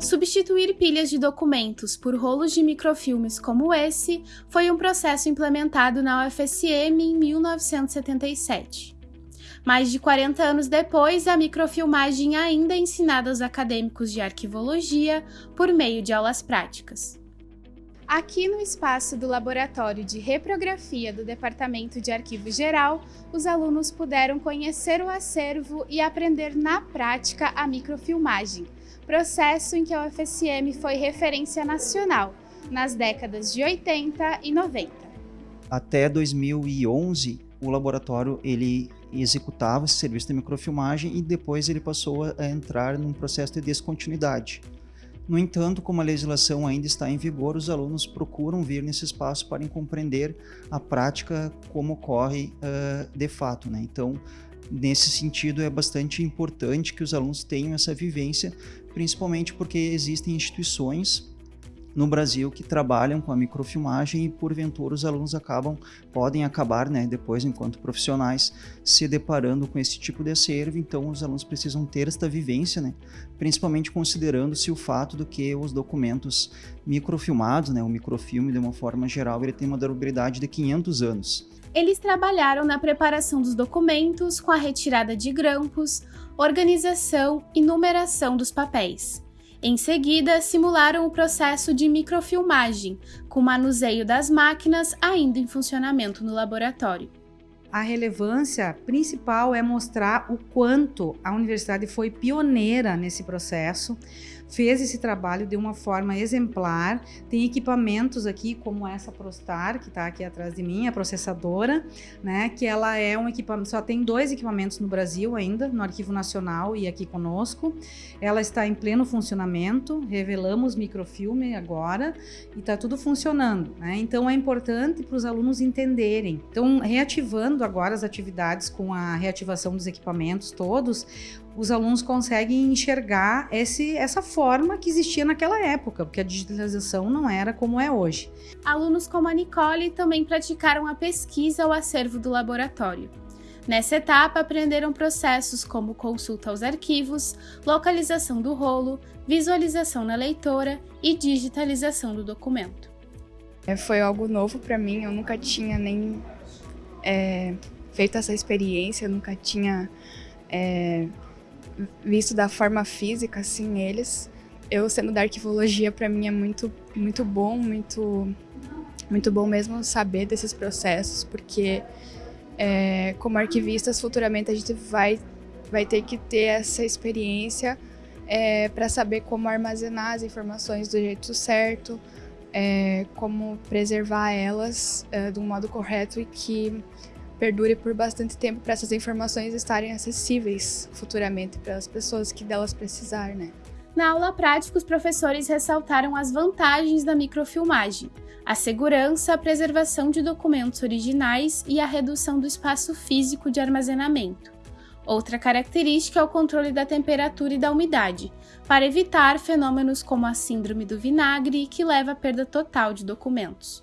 Substituir pilhas de documentos por rolos de microfilmes como esse foi um processo implementado na UFSM em 1977. Mais de 40 anos depois, a microfilmagem ainda é ensinada aos acadêmicos de arquivologia por meio de aulas práticas. Aqui no espaço do Laboratório de Reprografia do Departamento de Arquivo Geral, os alunos puderam conhecer o acervo e aprender na prática a microfilmagem, processo em que a UFSM foi referência nacional nas décadas de 80 e 90. Até 2011, o laboratório ele executava esse serviço de microfilmagem e depois ele passou a entrar num processo de descontinuidade. No entanto, como a legislação ainda está em vigor, os alunos procuram vir nesse espaço para compreender a prática como ocorre uh, de fato. Né? Então, nesse sentido, é bastante importante que os alunos tenham essa vivência, principalmente porque existem instituições no Brasil que trabalham com a microfilmagem e porventura os alunos acabam podem acabar, né, depois enquanto profissionais se deparando com esse tipo de acervo, então os alunos precisam ter esta vivência, né, principalmente considerando-se o fato do que os documentos microfilmados, né, o microfilme de uma forma geral, ele tem uma durabilidade de 500 anos. Eles trabalharam na preparação dos documentos, com a retirada de grampos, organização e numeração dos papéis. Em seguida, simularam o processo de microfilmagem, com manuseio das máquinas ainda em funcionamento no laboratório. A relevância principal é mostrar o quanto a universidade foi pioneira nesse processo, fez esse trabalho de uma forma exemplar. Tem equipamentos aqui, como essa Prostar, que está aqui atrás de mim, a processadora, né? Que ela é um equipamento, só tem dois equipamentos no Brasil ainda, no Arquivo Nacional e aqui conosco. Ela está em pleno funcionamento, revelamos microfilme agora e está tudo funcionando, né? Então é importante para os alunos entenderem. Então, reativando agora as atividades com a reativação dos equipamentos todos, os alunos conseguem enxergar esse, essa forma que existia naquela época, porque a digitalização não era como é hoje. Alunos como a Nicole também praticaram a pesquisa ao acervo do laboratório. Nessa etapa, aprenderam processos como consulta aos arquivos, localização do rolo, visualização na leitora e digitalização do documento. É, foi algo novo para mim, eu nunca tinha nem é, feito essa experiência, eu nunca tinha é, visto da forma física, assim, eles. Eu sendo da arquivologia, para mim é muito, muito bom, muito, muito bom mesmo saber desses processos, porque é, como arquivistas, futuramente a gente vai, vai ter que ter essa experiência é, para saber como armazenar as informações do jeito certo, é, como preservar elas é, de um modo correto e que perdure por bastante tempo para essas informações estarem acessíveis futuramente para as pessoas que delas precisar, né? Na aula prática, os professores ressaltaram as vantagens da microfilmagem, a segurança, a preservação de documentos originais e a redução do espaço físico de armazenamento. Outra característica é o controle da temperatura e da umidade, para evitar fenômenos como a síndrome do vinagre, que leva à perda total de documentos.